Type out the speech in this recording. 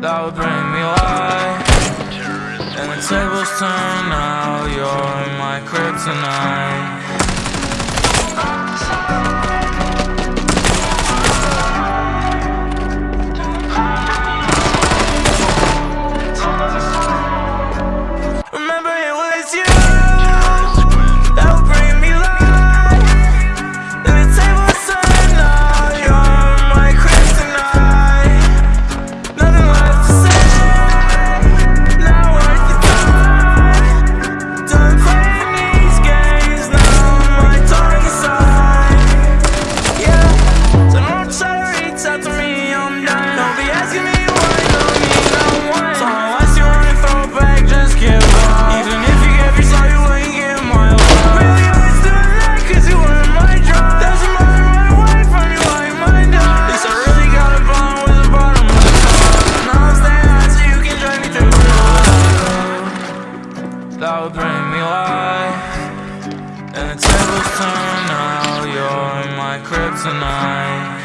that would bring me life And the tables turn now, you're my kryptonite cloud bring me life. And the tables turn now You're my kryptonite.